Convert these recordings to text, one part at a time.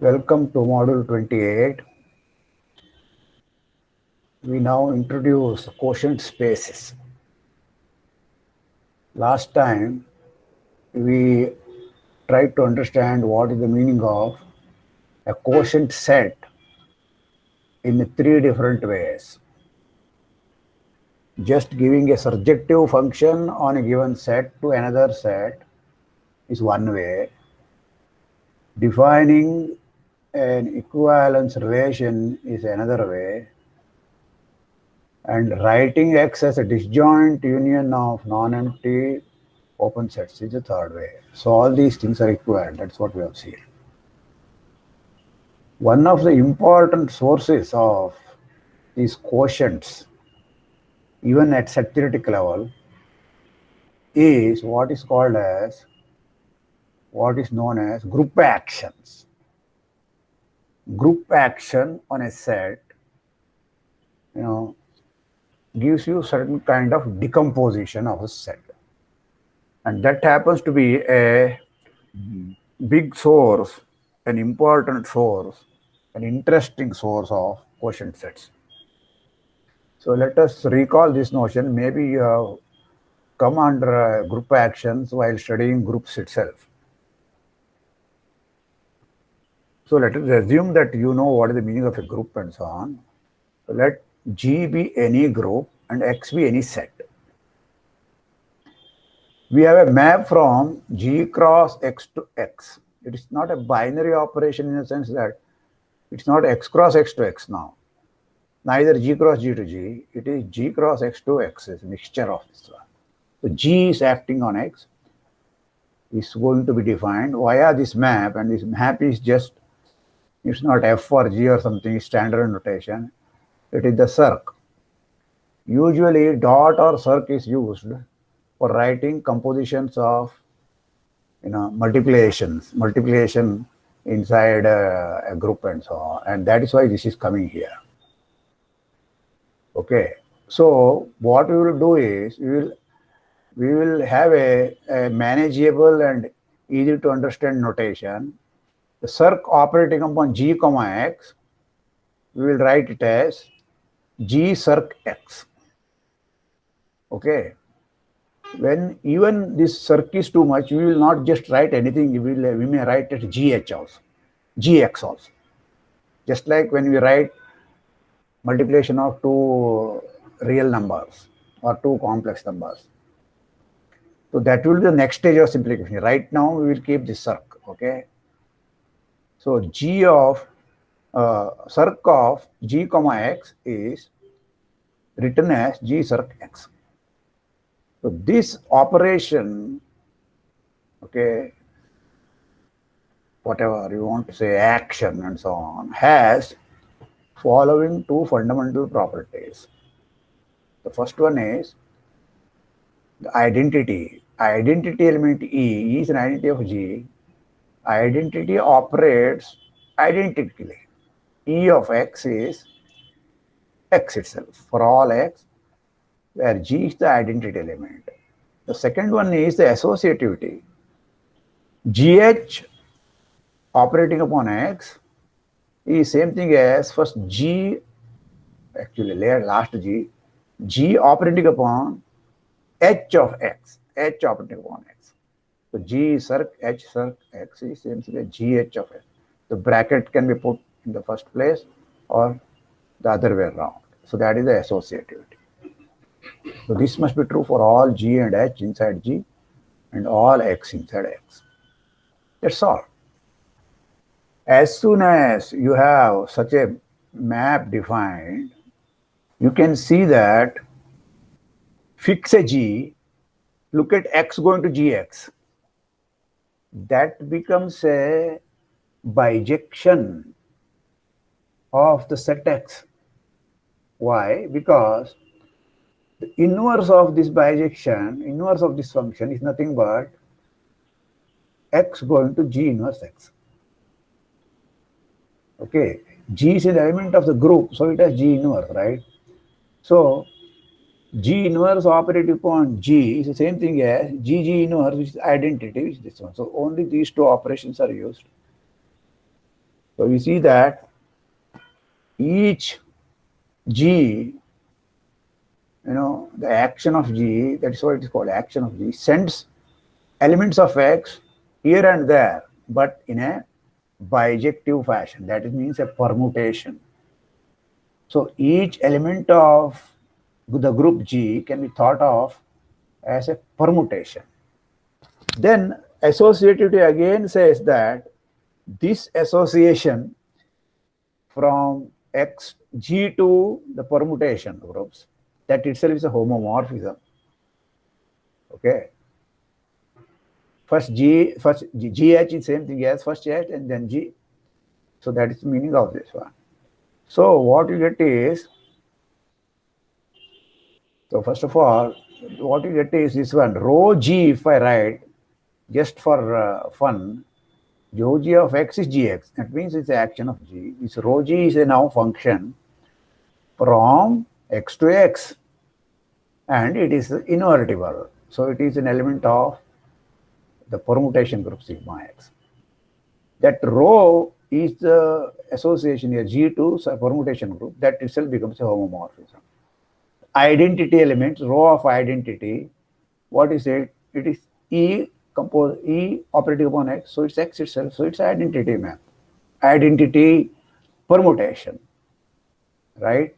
Welcome to module 28. We now introduce quotient spaces. Last time we tried to understand what is the meaning of a quotient set in three different ways. Just giving a surjective function on a given set to another set is one way. Defining an equivalence relation is another way. And writing X as a disjoint union of non-empty open sets is the third way. So all these things are equivalent. That's what we have seen. One of the important sources of these quotients, even at set theoretic level, is what is called as what is known as group actions group action on a set, you know, gives you certain kind of decomposition of a set. And that happens to be a big source, an important source, an interesting source of quotient sets. So let us recall this notion. Maybe you have come under group actions while studying groups itself. So let us assume that you know what is the meaning of a group and so on. So let G be any group and X be any set. We have a map from G cross X to X. It is not a binary operation in the sense that it's not X cross X to X now. Neither G cross G to G. It is G cross X to X. It's a mixture of this one. So G is acting on X. Is going to be defined via this map and this map is just it's not F or G or something standard notation. It is the circ. Usually dot or circ is used for writing compositions of you know multiplications, multiplication inside a, a group and so on. And that is why this is coming here. Okay. So what we will do is we will we will have a, a manageable and easy to understand notation the circ operating upon g comma x, we will write it as g circ x. Okay. When even this circ is too much, we will not just write anything. We will we may write it gh also, gx also. Just like when we write multiplication of two real numbers or two complex numbers. So that will be the next stage of simplification. Right now, we will keep this circ. Okay. So g of uh, circ of g comma x is written as g circ x. So this operation, okay, whatever you want to say, action and so on, has following two fundamental properties. The first one is the identity. Identity element E is an identity of G identity operates identically. E of x is x itself for all x, where G is the identity element. The second one is the associativity. GH operating upon x is same thing as first G, actually later last G, G operating upon H of x, H operating upon x. So G circ H circ X is same thing as GH of X. The bracket can be put in the first place or the other way around. So that is the associativity. So this must be true for all G and H inside G and all X inside X. That's all. As soon as you have such a map defined, you can see that fix a G, look at X going to GX that becomes a bijection of the set x. Why? Because the inverse of this bijection, inverse of this function is nothing but x going to g inverse x. Okay, G is an element of the group, so it has G inverse, right? So G inverse operated upon G is the same thing as GG inverse, which is identity, which is this one. So only these two operations are used. So we see that each G, you know, the action of G, that's what it is called, action of G, sends elements of X here and there, but in a bijective fashion. That means a permutation. So each element of the group G can be thought of as a permutation. Then associativity again says that this association from X G to the permutation groups, that itself is a homomorphism. Okay. First G, first G, GH is same thing as first H and then G. So that is the meaning of this one. So what you get is, so first of all, what you get is this one, rho G if I write, just for uh, fun, rho G of X is Gx. That means it's the action of G. This rho G is a now function from X to X and it is invertible. So it is an element of the permutation group sigma x. That rho is the association here, G2 permutation group, that itself becomes a homomorphism. Identity elements, rho of identity, what is it? It is E compose E operating upon X, so it's X itself, so it's identity map. Identity permutation, right?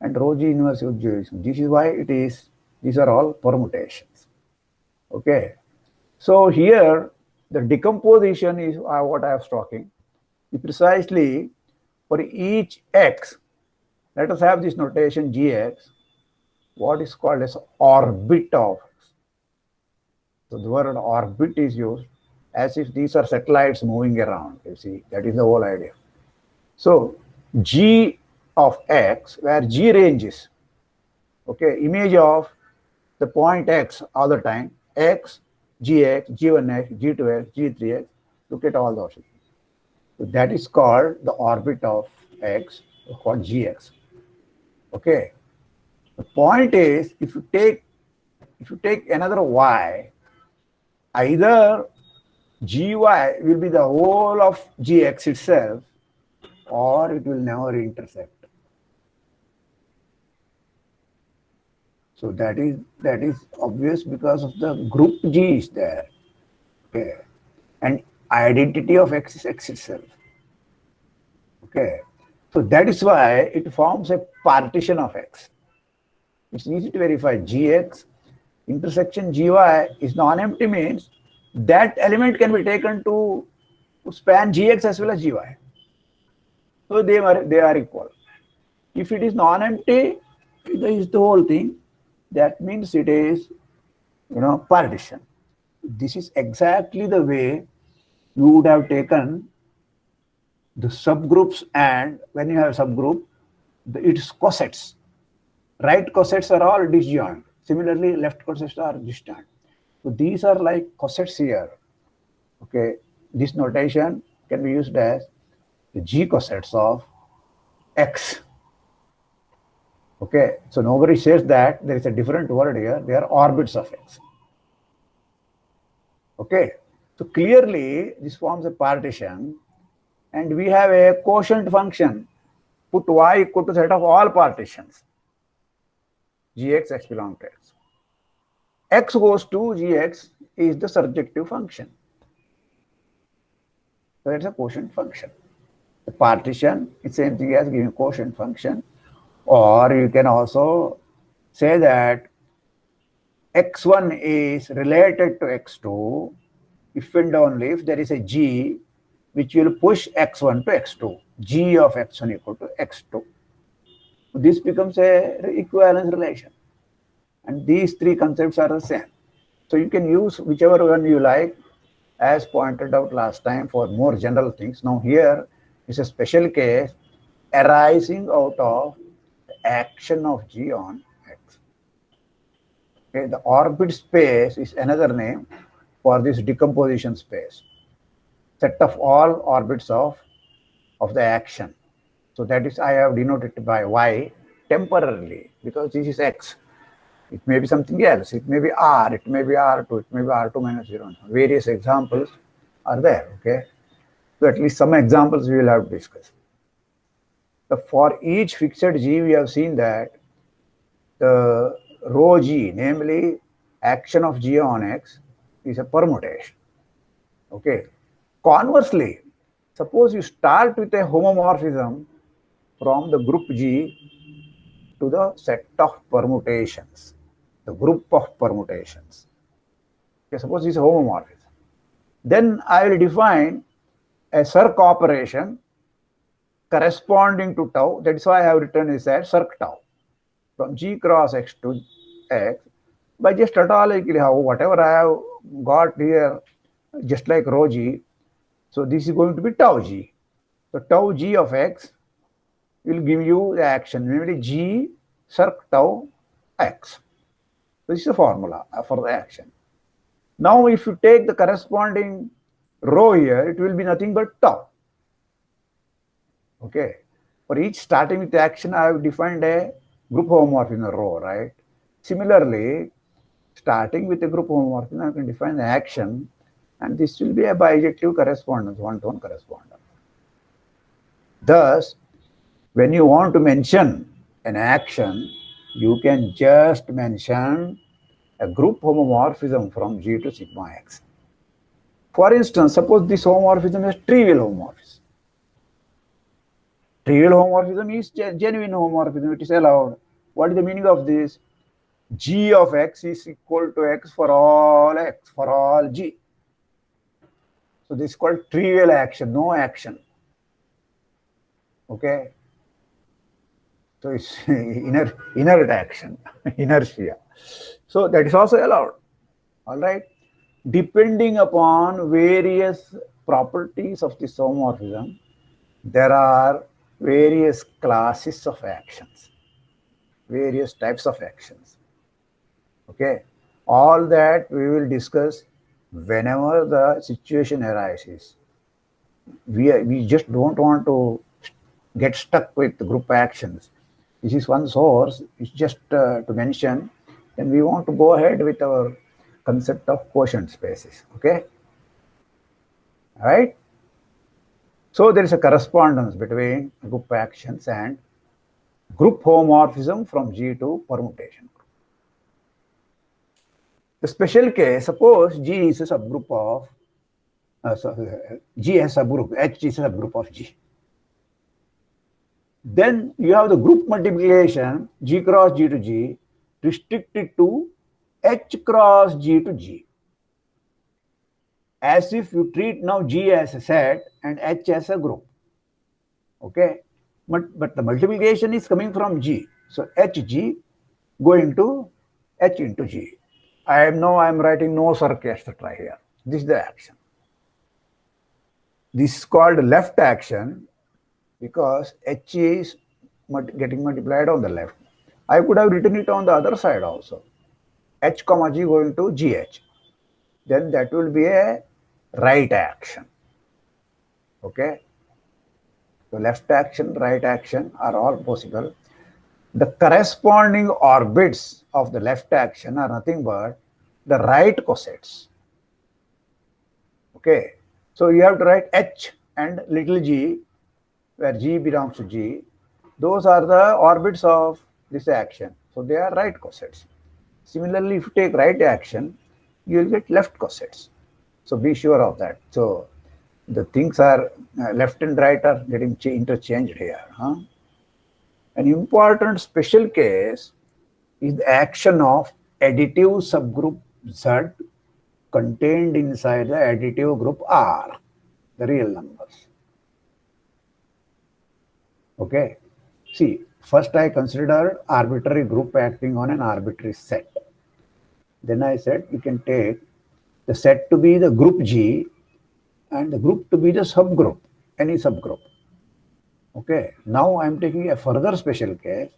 And rho G inverse of jurisdiction. This is why it is, these are all permutations. Okay. So here, the decomposition is uh, what I was talking. Precisely for each x, let us have this notation gx, what is called as orbit of x. So the word orbit is used as if these are satellites moving around, you see, that is the whole idea. So g of x, where g ranges, okay, image of the point x all the time, x gx, g1x, g2x, g3x, look at all those. So that is called the orbit of x, called gx. Okay. The point is, if you take if you take another y, either gy will be the whole of gx itself, or it will never intersect. So that is that is obvious because of the group G is there. Okay. And identity of X is X itself. Okay. So that is why it forms a partition of X. It's easy to verify Gx intersection Gy is non-empty means that element can be taken to, span Gx as well as Gy. So they are they are equal. If it is non-empty, it is the whole thing that means it is, you know, partition. This is exactly the way you would have taken the subgroups and when you have subgroup, the, its cosets. Right cosets are all disjoint. Similarly, left cosets are disjoint. So these are like cosets here. Okay, this notation can be used as the G cosets of X. Okay, so nobody says that there is a different word here. They are orbits of x. Okay, so clearly this forms a partition and we have a quotient function. Put y equal to set of all partitions. gx x belong to x. x goes to gx is the surjective function. So it's a quotient function. The partition is same thing as giving quotient function or you can also say that x1 is related to x2 if and only if there is a g which will push x1 to x2, g of x1 equal to x2. This becomes a equivalence relation. And these three concepts are the same. So you can use whichever one you like as pointed out last time for more general things. Now here is a special case arising out of action of G on X. Okay, the orbit space is another name for this decomposition space. Set of all orbits of of the action. So that is I have denoted by Y temporarily because this is X. It may be something else. It may be R. It may be R2. It may be R2 minus 0. Various examples are there. Okay. So at least some examples we will have to discuss. For each fixed G, we have seen that the rho G, namely action of G on X, is a permutation. Okay. Conversely, suppose you start with a homomorphism from the group G to the set of permutations, the group of permutations. Okay, suppose it's a homomorphism. Then I will define a circ operation corresponding to tau. That's why I have written is that circ tau from G cross X to X by just tautologically how whatever I have got here, just like rho G. So this is going to be tau G. So tau G of X will give you the action, namely G circ tau X. This is the formula uh, for the action. Now, if you take the corresponding rho here, it will be nothing but tau. Okay. For each starting with action, I have defined a group homomorphism in a row, right? Similarly, starting with a group homomorphism, I can define the action, and this will be a bijective correspondence, one-to-one -one correspondence. Thus, when you want to mention an action, you can just mention a group homomorphism from G to sigma x. For instance, suppose this homomorphism is trivial homomorphism. Trivial homomorphism is genuine homomorphism, it is allowed. What is the meaning of this? G of x is equal to x for all x, for all G. So this is called trivial action, no action. Okay. So it's inert, inert action, inertia. So that is also allowed. All right. Depending upon various properties of this homomorphism, there are various classes of actions, various types of actions. Okay. All that we will discuss whenever the situation arises. We, are, we just don't want to get stuck with group actions. This is one source. It's just uh, to mention then we want to go ahead with our concept of quotient spaces. Okay. All right. So there is a correspondence between group actions and group homomorphism from G to permutation. The special case, suppose G is a subgroup of, uh, so, uh, G has a subgroup, H is a subgroup of G. Then you have the group multiplication, G cross G to G, restricted to H cross G to G. As if you treat now G as a set and H as a group. Okay. But, but the multiplication is coming from G. So HG going to H into G. I am now I am writing no circ etc. here. This is the action. This is called left action because H is getting multiplied on the left. I could have written it on the other side also. H comma G going to GH. Then that will be a right action. Okay. So left action, right action are all possible. The corresponding orbits of the left action are nothing but the right cosets. Okay. So you have to write H and little g, where G belongs to G. Those are the orbits of this action. So they are right cosets. Similarly, if you take right action, you will get left cosets. So be sure of that. So the things are uh, left and right are getting interchanged here. Huh? An important special case is the action of additive subgroup Z contained inside the additive group R, the real numbers. Okay. See, First, I considered arbitrary group acting on an arbitrary set. Then I said you can take the set to be the group G and the group to be the subgroup, any subgroup. Okay, now I'm taking a further special case,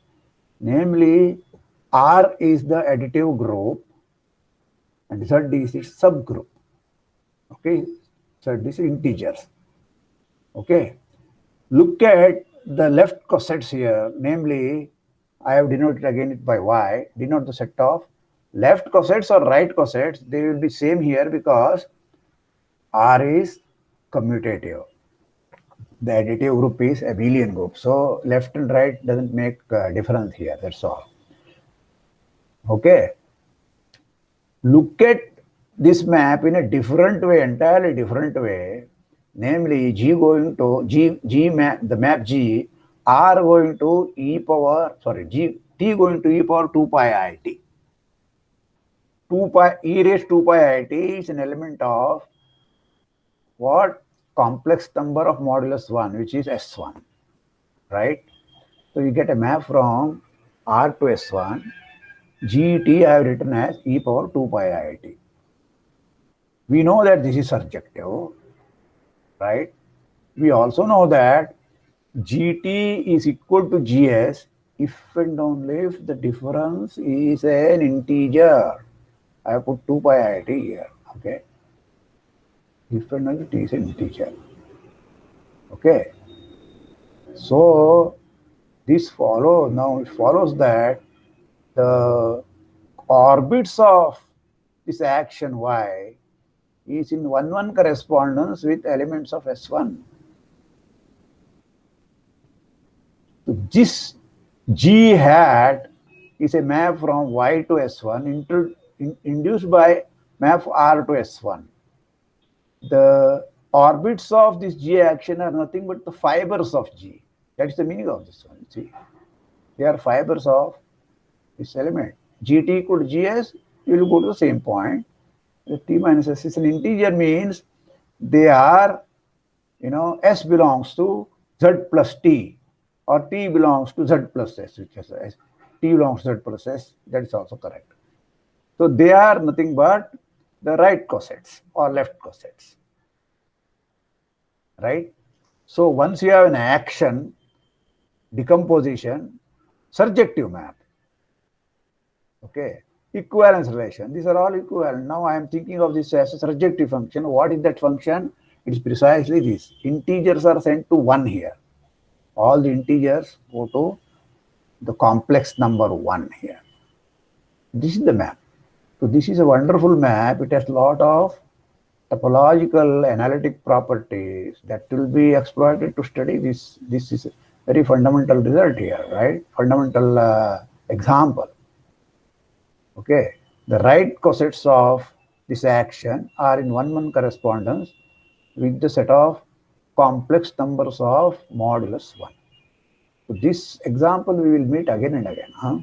namely R is the additive group and Z is its subgroup. Okay, Z is integers. Okay, look at the left cosets here, namely, I have denoted again it by y, denote the set of left cosets or right cosets, they will be same here because R is commutative. The additive group is abelian group. So left and right doesn't make a difference here, that's all. Okay. Look at this map in a different way, entirely different way, namely G going to G, G map, the map G, R going to e power, sorry, G, T going to e power 2 pi i t. 2 pi, e raised 2 pi i t is an element of what? Complex number of modulus 1, which is S1, right? So you get a map from R to S1. GT I have written as e power 2 pi i t. We know that this is surjective, right? We also know that GT is equal to GS if and only if the difference is an integer. I have put 2 pi i t here, okay? Only t is an integer. Okay. So this follows, now it follows that the orbits of this action y is in 1-1 correspondence with elements of S1. So this G hat is a map from Y to S1 into, in, induced by map R to S1. The orbits of this G action are nothing but the fibers of G. That is the meaning of this one. See, they are fibers of this element. Gt equal to Gs, you will go to the same point the t minus s is an integer means they are, you know, s belongs to z plus t or t belongs to z plus s, which is s. t belongs to z plus s, that is also correct. So they are nothing but the right cosets or left cosets, right? So once you have an action, decomposition, surjective map, okay, equivalence relation. These are all equivalent. Now I am thinking of this as a surjective function. What is that function? It is precisely this. Integers are sent to 1 here. All the integers go to the complex number 1 here. This is the map. So this is a wonderful map. It has a lot of topological analytic properties that will be exploited to study this. This is a very fundamental result here, right? Fundamental uh, example. Okay, the right cosets of this action are in one-one correspondence with the set of complex numbers of modulus 1. So this example we will meet again and again. Huh?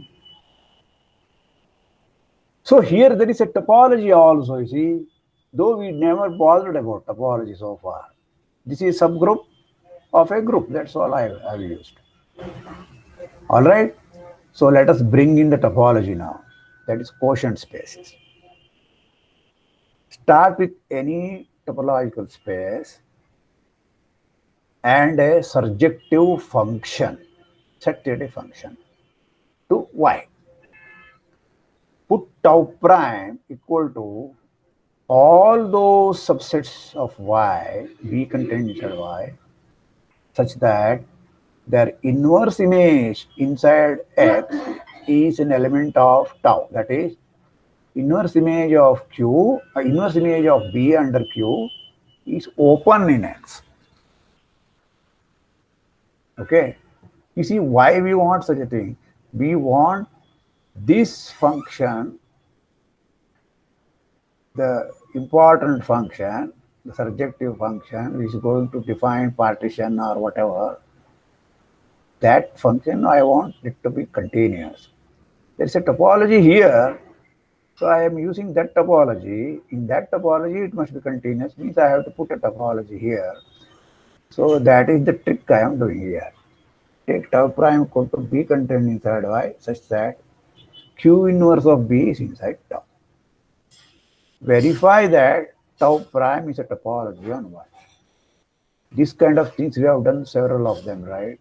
So here there is a topology also, you see, though we never bothered about topology so far. This is subgroup of a group, that's all I have used. All right, so let us bring in the topology now that is quotient spaces. Start with any topological space and a surjective function, a function to y. Put tau prime equal to all those subsets of y, B contained inside y, such that their inverse image inside x is an element of tau. That is, inverse image of Q, uh, inverse image of B under Q is open in X. Okay. You see why we want such a thing? We want this function, the important function, the surjective function, which is going to define partition or whatever, that function I want it to be continuous. There is a topology here. So I am using that topology. In that topology, it must be continuous. Means I have to put a topology here. So that is the trick I am doing here. Take tau prime equal to B contained inside Y such that Q inverse of B is inside tau. Verify that tau prime is a topology on Y. This kind of things we have done several of them, right?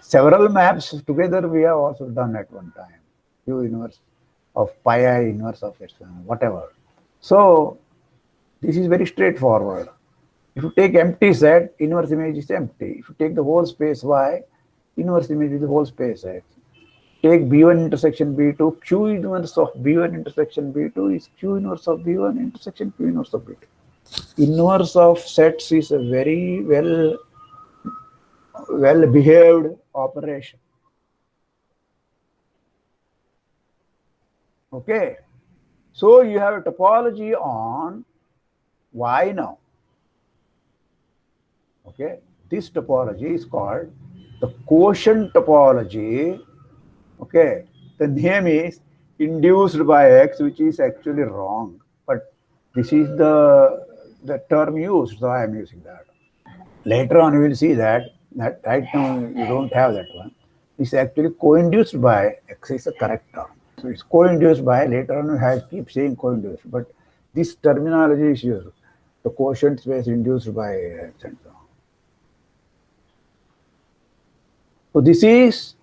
Several maps together we have also done at one time. Q inverse of pi i inverse of epsilon, whatever. So this is very straightforward. If you take empty set, inverse image is empty. If you take the whole space Y, inverse image is the whole space X. Take B1 intersection B2, Q inverse of B1 intersection B2 is Q inverse of B1 intersection Q inverse of B2. Inverse of sets is a very well well behaved operation. Okay. So you have a topology on Y now. Okay. This topology is called the quotient topology. Okay. The name is induced by X, which is actually wrong. But this is the, the term used, so I am using that. Later on, you will see that, that right now you don't have that one. It's actually co-induced by X is the correct term. So it's co-induced by, later on I keep saying co-induced, but this terminology is used. The quotient space induced by etc. So this is,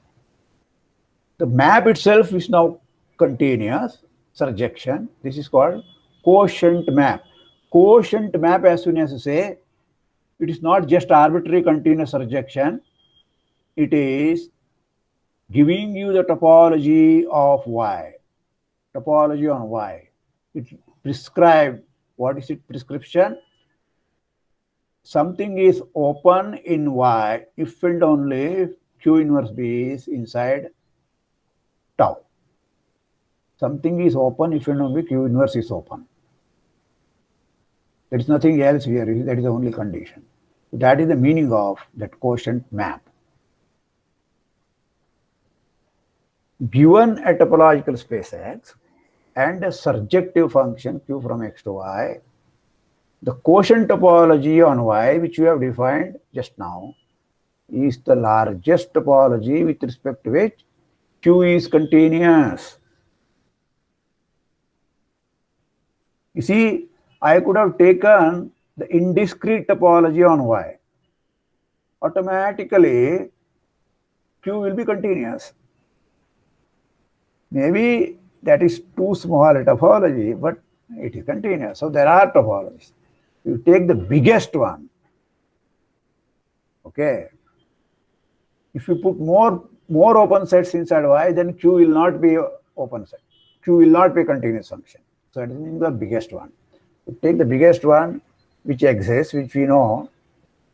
the map itself is now continuous surjection. This is called quotient map. Quotient map as soon as you say, it is not just arbitrary continuous surjection. It is giving you the topology of Y, topology on Y. It prescribed, what is it prescription? Something is open in Y if and only Q inverse B is inside tau. Something is open if and only Q inverse is open. There is nothing else here, that is the only condition. That is the meaning of that quotient map. given a topological space X and a surjective function Q from X to Y, the quotient topology on Y, which we have defined just now, is the largest topology with respect to which Q is continuous. You see, I could have taken the indiscrete topology on Y. Automatically, Q will be continuous. Maybe that is too small a topology, but it is continuous. So there are topologies. You take the biggest one. Okay. If you put more more open sets inside Y, then Q will not be open set. Q will not be continuous function. So it is the biggest one. Take the biggest one which exists, which we know.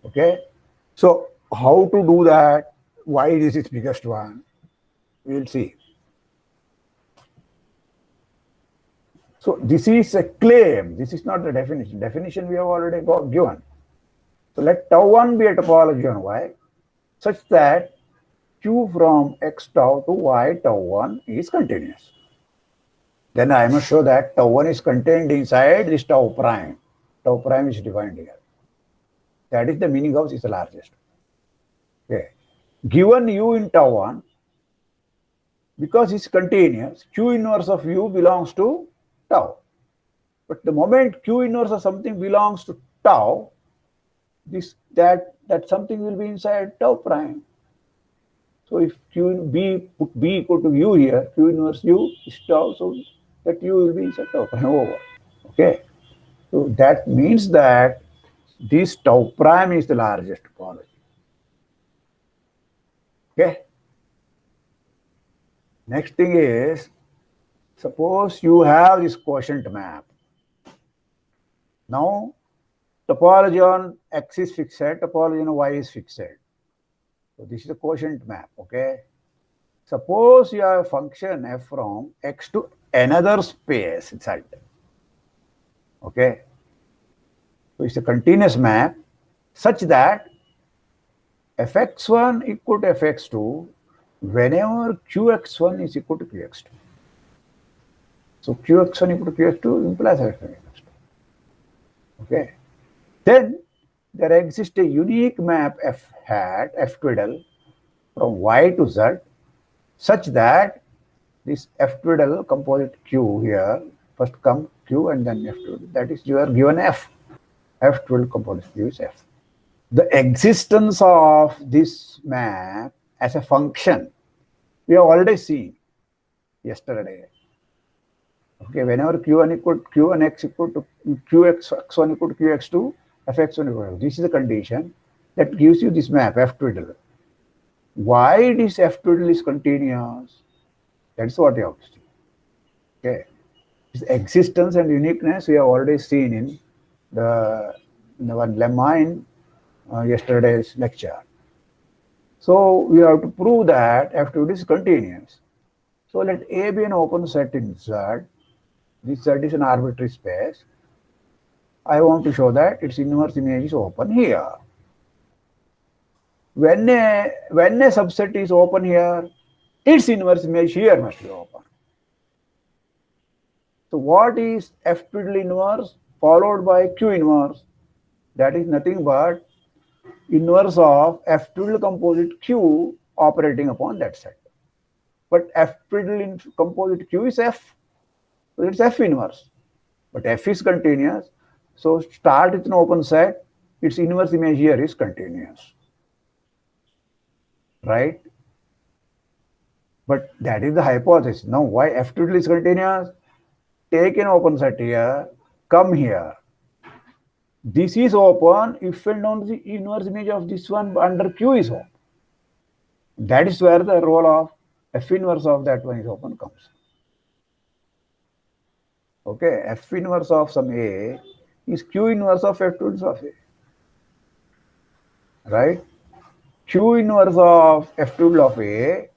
Okay. So how to do that? Why this is biggest one? We will see. So this is a claim. This is not the definition. Definition we have already got given. So let tau 1 be a topology on Y such that Q from x tau to y tau 1 is continuous. Then I must show that tau 1 is contained inside this tau prime. Tau prime is defined here. That is the meaning of is the largest. Okay. Given u in tau 1, because it's continuous, q inverse of u belongs to tau. But the moment q inverse of something belongs to tau, this that that something will be inside tau prime. So if q in b put b equal to u here, q inverse u is tau, so that u will be inside tau prime over. Okay. So that means that this tau prime is the largest topology. Okay. Next thing is Suppose you have this quotient map. Now, topology on x is fixed, topology on y is fixed. So this is a quotient map, okay? Suppose you have a function f from x to another space inside. Okay? So it's a continuous map such that fx1 equal to fx2 whenever qx1 is equal to qx2. So qx1 equal to qx2 implies fx1 equals 2. Okay. Then there exists a unique map f hat, f twiddle from y to z such that this f twiddle composite q here first come q and then f twiddle. That is you are given f. f twiddle composite q is f. The existence of this map as a function we have already seen yesterday Okay, whenever q1 equal q1 x equal to qx x1 equal to qx2, fx1 this is the condition that gives you this map f twiddle. Why this f twiddle is continuous? That's what you have to see. Okay. Its existence and uniqueness we have already seen in the, in lemma in uh, yesterday's lecture. So we have to prove that f twiddle is continuous. So let A be an open set in Z. This Z is an arbitrary space. I want to show that its inverse image is open here. When a, when a subset is open here, its inverse image here must be open. So what is F twiddle inverse followed by Q inverse? That is nothing but inverse of F twiddle composite Q operating upon that set. But F twiddle composite Q is F. So it's F inverse. But F is continuous. So start with an open set. Its inverse image here is continuous. Right? But that is the hypothesis. Now why F twiddle is continuous? Take an open set here, come here. This is open if and only the inverse image of this one under Q is open. That is where the role of F inverse of that one is open comes. Okay, F inverse of some A is Q inverse of F twiddles of A. Right? Q inverse of F twiddle of A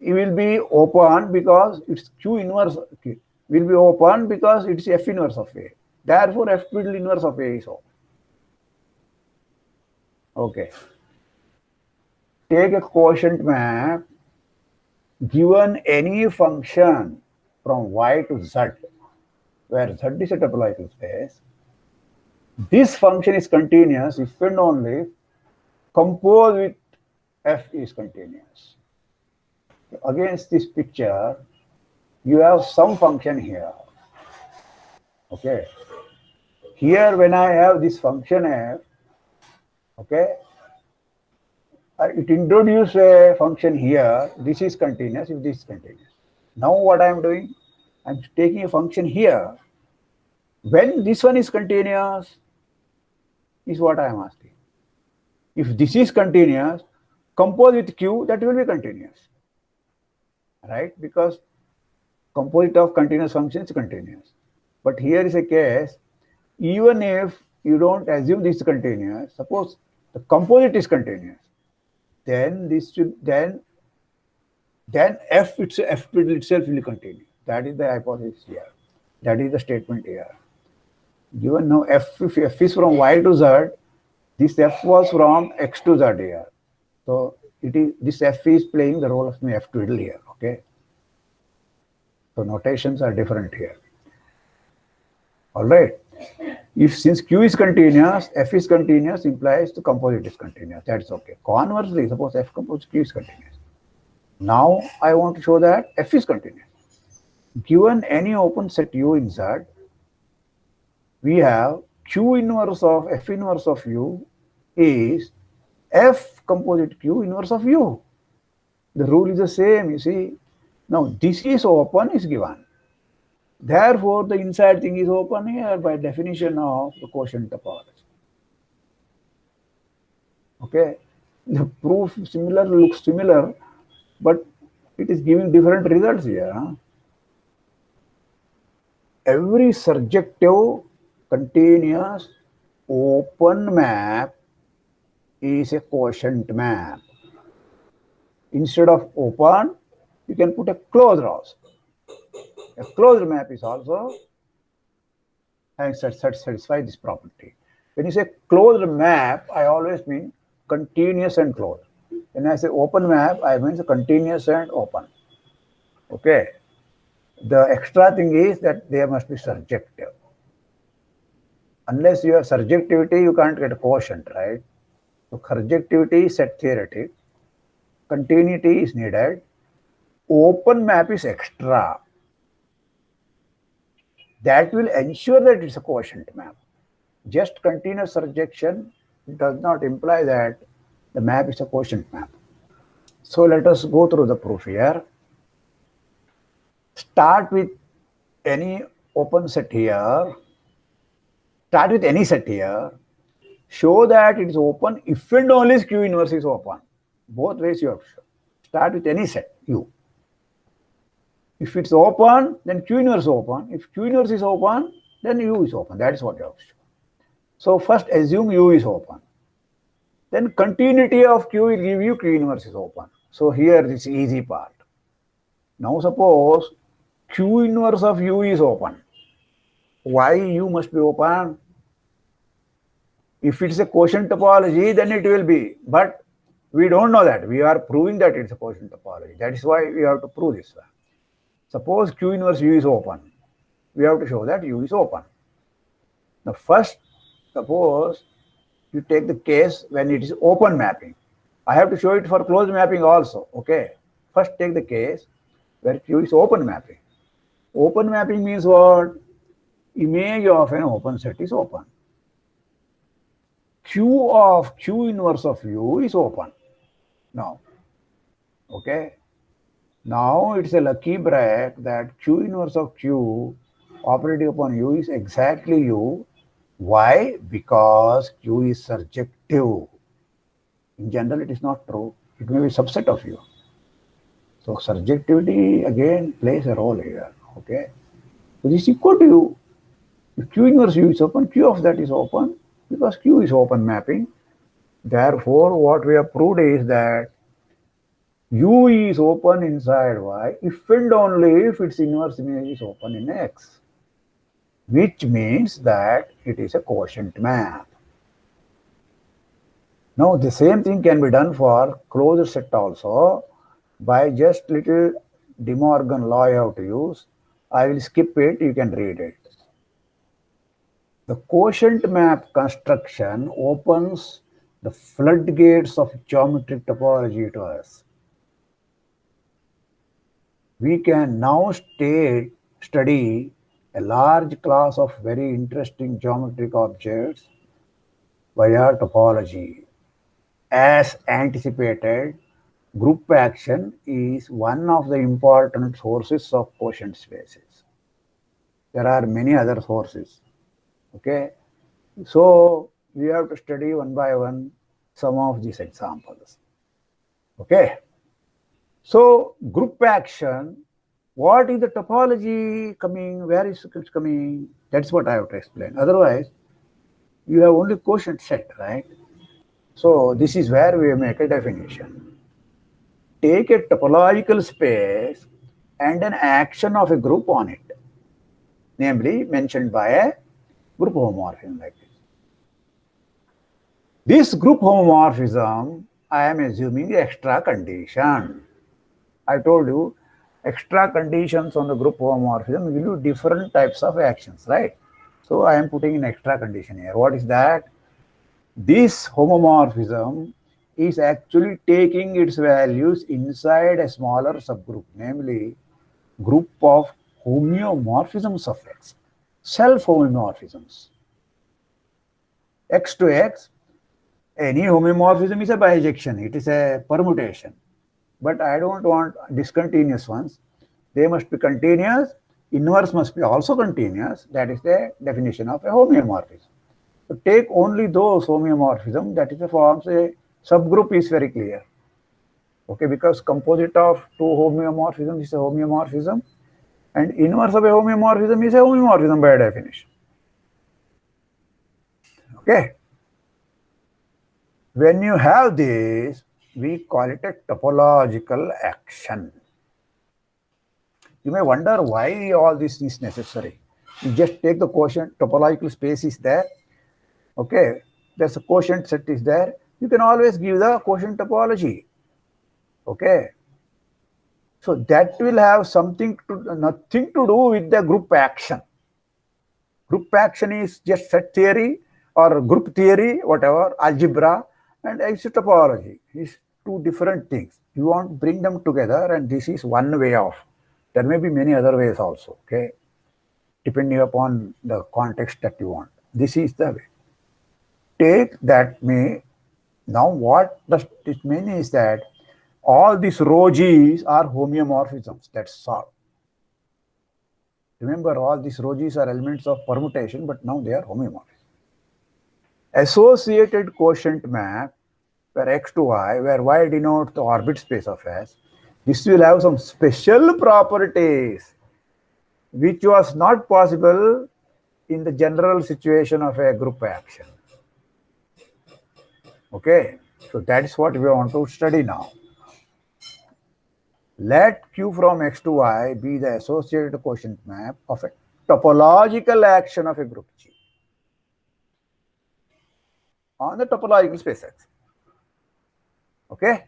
it will be open because it's Q inverse okay, will be open because it's F inverse of A. Therefore, F twiddle inverse of A is open. Okay. Take a quotient map given any function from y to z, where z is a topological space, this function is continuous if and only composed with f is continuous. Against this picture, you have some function here. Okay. Here, when I have this function f, okay, it introduce a function here. This is continuous if this is continuous. Now what I am doing, I am taking a function here. When this one is continuous, is what I am asking. If this is continuous, compose with Q, that will be continuous. Right? Because composite of continuous function is continuous. But here is a case, even if you don't assume this is continuous, suppose the composite is continuous then this should then then f its f itself will continue. That is the hypothesis here. That is the statement here. Given now f if f is from y to z, this f was from x to z here. So it is this f is playing the role of my f twiddle here. Okay. So notations are different here. All right. If since Q is continuous, F is continuous implies the composite is continuous. That's okay. Conversely, suppose F composite Q is continuous. Now I want to show that F is continuous. Given any open set U in Z, we have Q inverse of F inverse of U is F composite Q inverse of U. The rule is the same, you see. Now this is open is given. Therefore, the inside thing is open here by definition of the quotient topology. Okay, the proof similar looks similar, but it is giving different results here. Huh? Every surjective continuous open map is a quotient map. Instead of open, you can put a closed also. A closed map is also having satisfy this property. When you say closed map, I always mean continuous and closed. When I say open map, I mean continuous and open. Okay. The extra thing is that they must be surjective. Unless you have surjectivity, you can't get a quotient, right? So surjectivity is set theoretic. Continuity is needed. Open map is extra that will ensure that it's a quotient map. Just continuous surjection does not imply that the map is a quotient map. So let us go through the proof here. Start with any open set here. Start with any set here. show that it is open if and only Q inverse is open. Both ways you have to show. Start with any set, U. If it's open, then Q inverse is open. If Q inverse is open, then U is open. That is what you have to show. So first assume U is open. Then continuity of Q will give you Q inverse is open. So here this easy part. Now suppose Q inverse of U is open. Why U must be open? If it's a quotient topology, then it will be. But we don't know that. We are proving that it's a quotient topology. That is why we have to prove this. Suppose Q inverse U is open. We have to show that U is open. Now first, suppose you take the case when it is open mapping. I have to show it for closed mapping also. Okay. First take the case where Q is open mapping. Open mapping means what? Image of an open set is open. Q of Q inverse of U is open. Now, okay. Now it's a lucky break that Q inverse of Q operating upon U is exactly U. Why? Because Q is surjective. In general, it is not true. It may be subset of U. So surjectivity again plays a role here. Okay. So this is equal to U. If Q inverse U is open, Q of that is open because Q is open mapping. Therefore, what we have proved is that U is open inside Y if and only if its inverse image is open in X, which means that it is a quotient map. Now, the same thing can be done for closed set also by just little De Morgan law you have to use. I will skip it, you can read it. The quotient map construction opens the floodgates of geometric topology to us we can now stay, study a large class of very interesting geometric objects via topology. As anticipated, group action is one of the important sources of quotient spaces. There are many other sources. Okay. So we have to study one by one some of these examples. Okay. So group action, what is the topology coming? Where is it coming? That's what I have to explain. Otherwise, you have only quotient set, right? So this is where we make a definition. Take a topological space and an action of a group on it, namely mentioned by a group homomorphism like this. This group homomorphism, I am assuming extra condition. I told you extra conditions on the group homomorphism will do different types of actions, right? So I am putting an extra condition here. What is that? This homomorphism is actually taking its values inside a smaller subgroup, namely group of homeomorphisms of X, self-homomorphisms. X to X, any homeomorphism is a bijection, it is a permutation but I don't want discontinuous ones. They must be continuous. Inverse must be also continuous. That is the definition of a homeomorphism. So take only those homeomorphism that is the forms a subgroup is very clear. Okay, because composite of two homeomorphism is a homeomorphism and inverse of a homeomorphism is a homeomorphism by definition. Okay. When you have this, we call it a topological action. You may wonder why all this is necessary. You just take the quotient, topological space is there. Okay, there's a quotient set is there. You can always give the quotient topology. Okay. So that will have something to nothing to do with the group action. Group action is just set theory or group theory, whatever, algebra, and isotopology is two different things. You want to bring them together and this is one way of. There may be many other ways also, okay? Depending upon the context that you want. This is the way. Take that may, now what does it mean is that all these rho G's are homeomorphisms, that's all. Remember all these rho G's are elements of permutation, but now they are homeomorphisms. associated quotient map where x to y, where y denotes the orbit space of S, this will have some special properties which was not possible in the general situation of a group action. Okay, so that is what we want to study now. Let Q from X to Y be the associated quotient map of a topological action of a group G on the topological space X. Okay,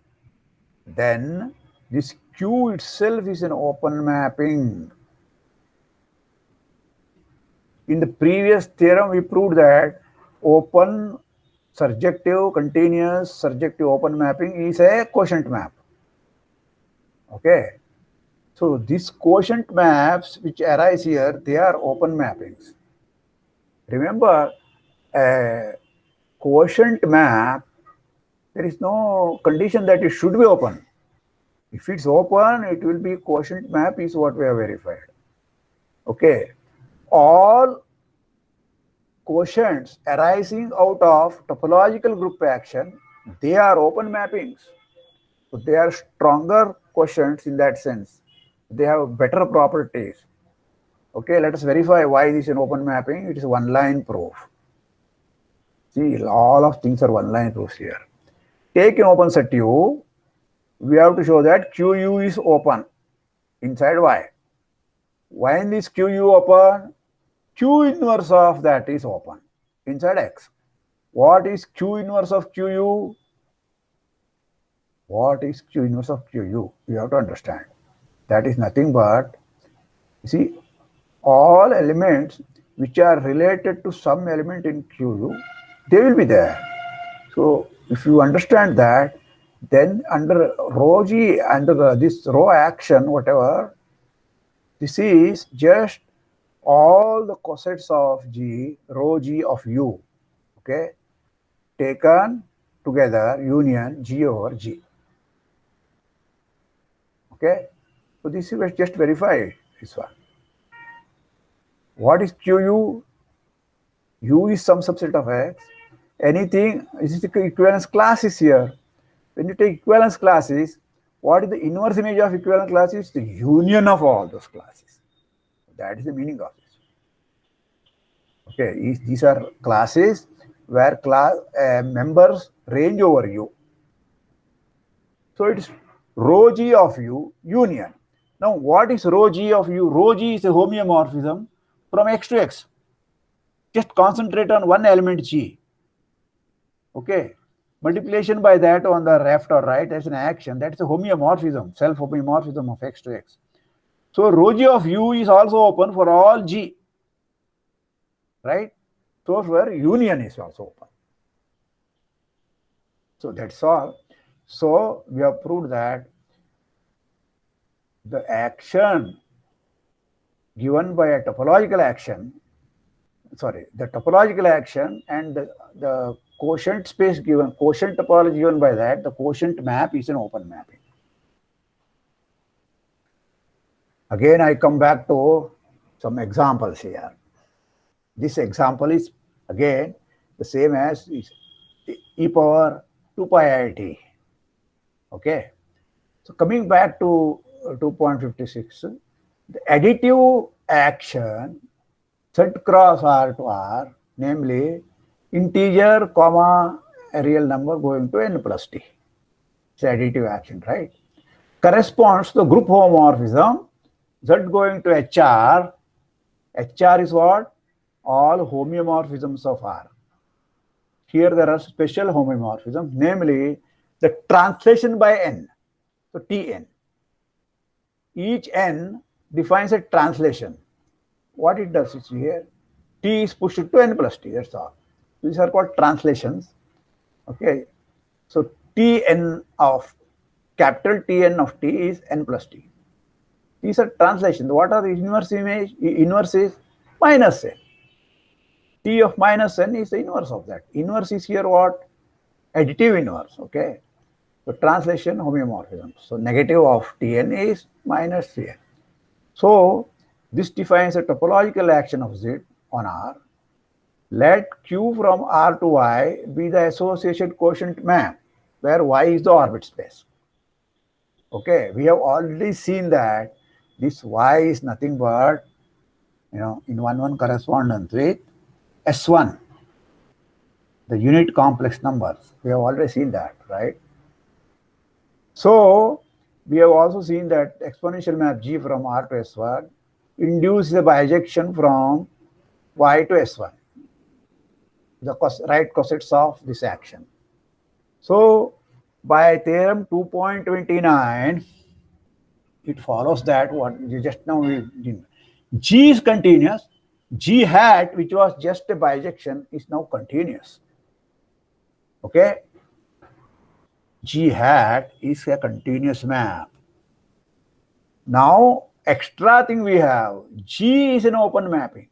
then this Q itself is an open mapping. In the previous theorem, we proved that open surjective continuous surjective open mapping is a quotient map. Okay. So these quotient maps which arise here, they are open mappings. Remember, a quotient map, there is no condition that it should be open. If it's open, it will be quotient map is what we have verified. Okay. All quotients arising out of topological group action, they are open mappings. So they are stronger quotients in that sense. They have better properties. Okay, let us verify why this is an open mapping. It is one line proof. See, all of things are one line proofs here. Take an open set U. We have to show that QU is open inside Y. When is QU open? Q inverse of that is open inside X. What is Q inverse of QU? What is Q inverse of QU? You have to understand. That is nothing but, you see, all elements which are related to some element in QU, they will be there. So if you understand that, then under rho g, under the, this rho action, whatever, this is just all the cosets of g, rho g of u, okay, taken together, union g over g. Okay, so this is just verified, this one. What is QU? U is some subset of X. Anything, is equivalence classes here. When you take equivalence classes, what is the inverse image of equivalence classes? The union of all those classes. That is the meaning of this. Okay, these are classes where class uh, members range over U. So it is rho g of U union. Now, what is rho g of U? Rho g is a homeomorphism from x to x. Just concentrate on one element g. Okay. Multiplication by that on the left or right as an action, that is a homeomorphism, self-homeomorphism of x to x. So rho g of u is also open for all g, right? So where union is also open. So that's all. So we have proved that the action given by a topological action, sorry, the topological action and the, the quotient space given, quotient topology given by that, the quotient map is an open mapping. Again, I come back to some examples here. This example is again the same as e power 2 pi i t. Okay. So coming back to uh, 2.56, the additive action Z cross R to R, namely integer comma a real number going to n plus t. It's additive action, right? Corresponds to the group homomorphism z going to hr. hr is what? All homeomorphisms of R. Here there are special homomorphisms, namely the translation by n. So Tn. Each n defines a translation. What it does is here, t is pushed to n plus t, that's all. These are called translations. Okay. So Tn of capital Tn of t is n plus t. These are translations. What are the inverse image? Inverse is minus n. T of minus n is the inverse of that. Inverse is here what? Additive inverse. Okay. So translation homeomorphism. So negative of Tn is minus Tn. So this defines a topological action of Z on R Let Q from R to Y be the association quotient map where Y is the orbit space. Okay, we have already seen that this Y is nothing but, you know, in 1-1 correspondence with S1, the unit complex numbers. We have already seen that, right? So, we have also seen that exponential map G from R to S1 induces a bijection from Y to S1, the right cosets of this action. So, by theorem 2.29, it follows that what just now we did. G is continuous. G hat, which was just a bijection, is now continuous. Okay? G hat is a continuous map. Now, extra thing we have, G is an open mapping.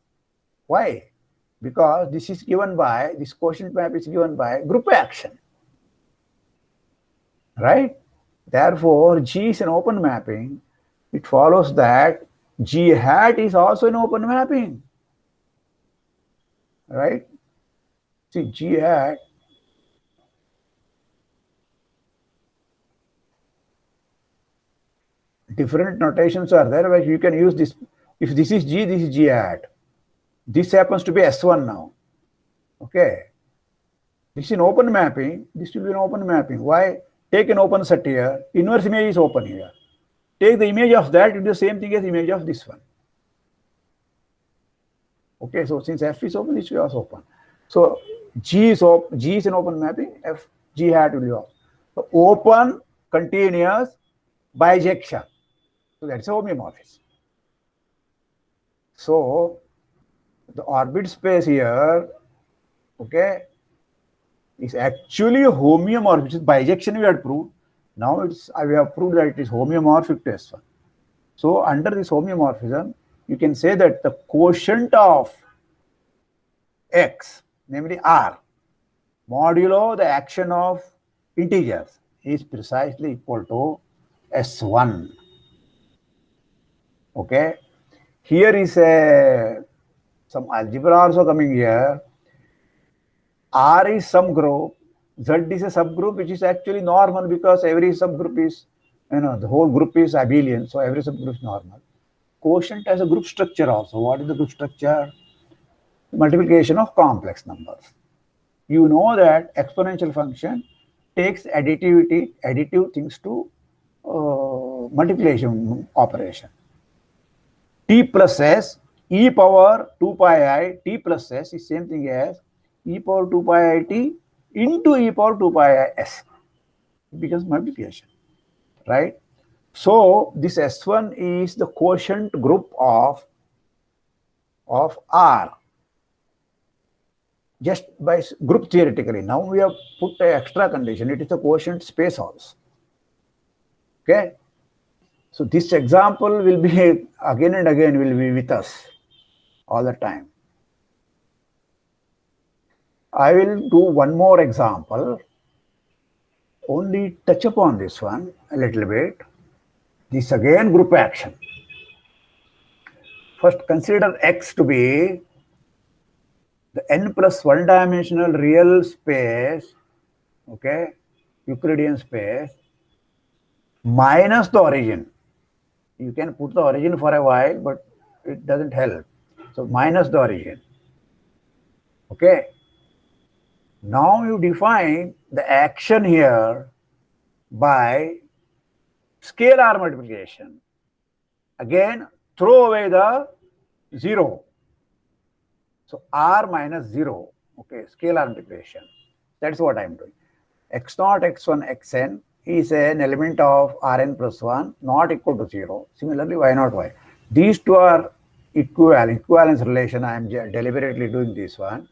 Why? Because this is given by, this quotient map is given by group action right? Therefore, G is an open mapping. It follows that G hat is also an open mapping, right? See, G hat different notations are there where you can use this. If this is G, this is G hat. This happens to be S1 now. Okay. This is an open mapping. This will be an open mapping. Why? Take an open set here, inverse image is open here. Take the image of that, it is the same thing as image of this one. Okay, so since F is open, this is also open. So G is G is an open mapping, F G hat will be open. So open, continuous, bijection. That's a homeomorphism. So the orbit space here, okay, is actually homeomorphic, which is bijection we had proved. Now it's uh, we have proved that it is homeomorphic to S1. So under this homeomorphism, you can say that the quotient of x, namely r, modulo the action of integers is precisely equal to S1. Okay. Here is a some algebra also coming here. R is some group, Z is a subgroup which is actually normal because every subgroup is, you know, the whole group is abelian, so every subgroup is normal. Quotient has a group structure also. What is the group structure? Multiplication of complex numbers. You know that exponential function takes additivity, additive things to uh, multiplication operation. T plus S, e power 2 pi i, T plus S is same thing as e power 2 pi i t into e power 2 pi i s. Becomes multiplication, right? So this S1 is the quotient group of, of R just by group theoretically. Now we have put an extra condition. It is the quotient space also. Okay. So this example will be again and again will be with us all the time. I will do one more example, only touch upon this one a little bit. This again group action. First consider X to be the n plus one dimensional real space, okay, Euclidean space, minus the origin. You can put the origin for a while, but it doesn't help. So minus the origin. Okay. Now you define the action here by scalar multiplication. Again, throw away the 0. So r minus 0, okay, scalar multiplication. That's what I'm doing. x naught, x1, xn is an element of rn plus 1 not equal to 0. Similarly, y naught, y. These two are equivalent, equivalence relation. I am deliberately doing this one.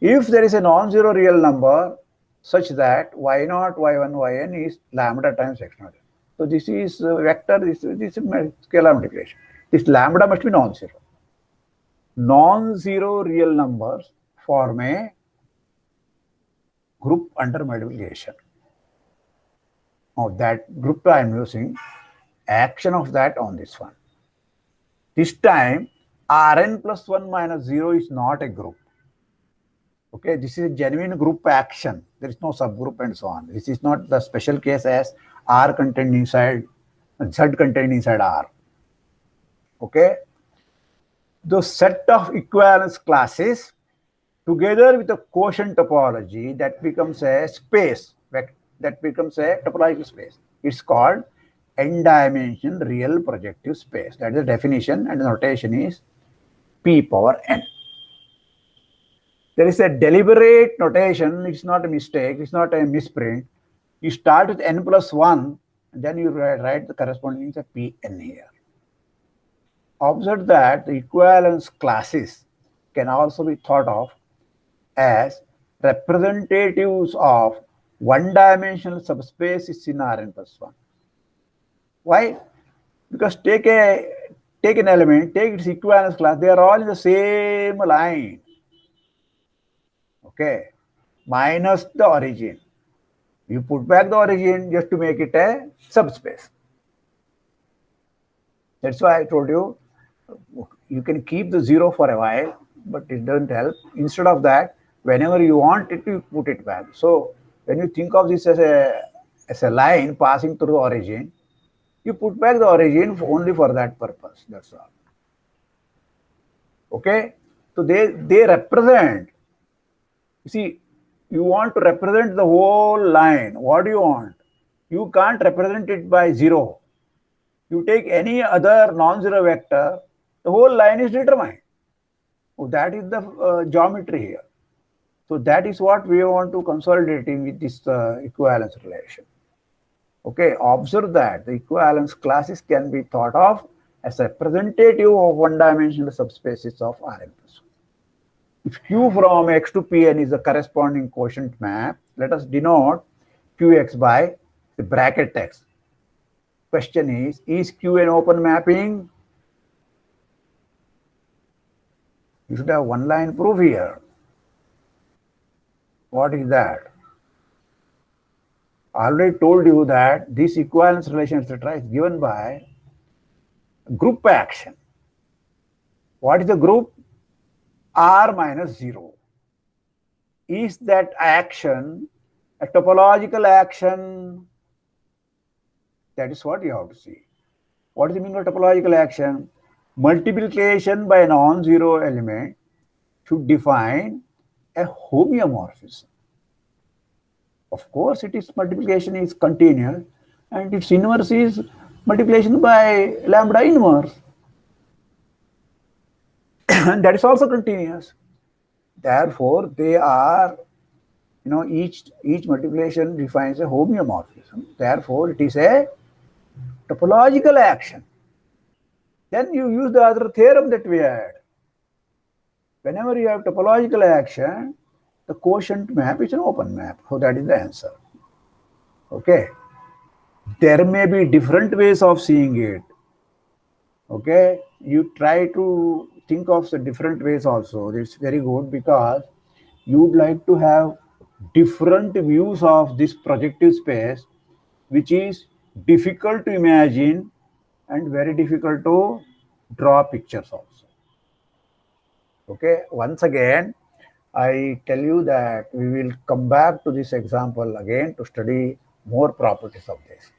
If there is a non-zero real number such that y naught, y1, yn is lambda times x naught. So this is vector, this, this is scalar multiplication. This lambda must be non-zero. Non-zero real numbers form a group under multiplication. Now that group I am using, action of that on this one. This time Rn plus 1 minus 0 is not a group Okay, this is a genuine group action. There is no subgroup and so on. This is not the special case as R contained inside, Z contained inside R. Okay. The set of equivalence classes together with a quotient topology that becomes a space, that becomes a topological space. It's called n-dimensional real projective space. That is the definition and the notation is P power n. There is a deliberate notation. It's not a mistake. It's not a misprint. You start with n plus 1, then you write the corresponding Pn here. Observe that the equivalence classes can also be thought of as representatives of one-dimensional subspace is in Rn plus 1. Why? Because take a take an element, take its equivalence class, they are all in the same line okay, minus the origin. You put back the origin just to make it a subspace. That's why I told you, you can keep the zero for a while, but it doesn't help. Instead of that, whenever you want it, you put it back. So when you think of this as a, as a line passing through the origin, you put back the origin only for that purpose. That's all. Okay? So they, they represent you see, you want to represent the whole line. What do you want? You can't represent it by zero. You take any other non-zero vector, the whole line is determined. So that is the uh, geometry here. So that is what we want to consolidate in with this uh, equivalence relation. Okay, observe that the equivalence classes can be thought of as representative of one-dimensional subspaces of Rn. If Q from X to Pn is the corresponding quotient map, let us denote Qx by the bracket text. Question is, is Q an open mapping? You should have one line proof here. What is that? I already told you that this equivalence relation, etc., is given by group action. What is the group? r minus 0. Is that action a topological action? That is what you have to see. What does it mean by topological action? Multiplication by a non-zero element should define a homeomorphism. Of course, it is multiplication is continuous and its inverse is multiplication by lambda inverse. and that is also continuous. Therefore, they are, you know, each each multiplication defines a homeomorphism. Therefore, it is a topological action. Then you use the other theorem that we had. Whenever you have topological action, the quotient map is an open map. So that is the answer. Okay. There may be different ways of seeing it. Okay. You try to think of the different ways also. It's very good because you'd like to have different views of this projective space, which is difficult to imagine and very difficult to draw pictures also. Okay, once again, I tell you that we will come back to this example again to study more properties of this.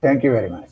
Thank you very much.